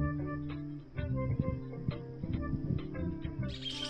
Thank you.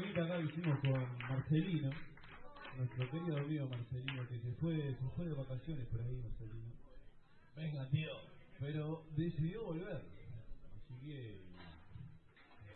temita acá hicimos con Marcelino, nuestro querido amigo Marcelino, que se fue, se fue de vacaciones por ahí, Marcelino. Venga, tío. Pero decidió volver. Así que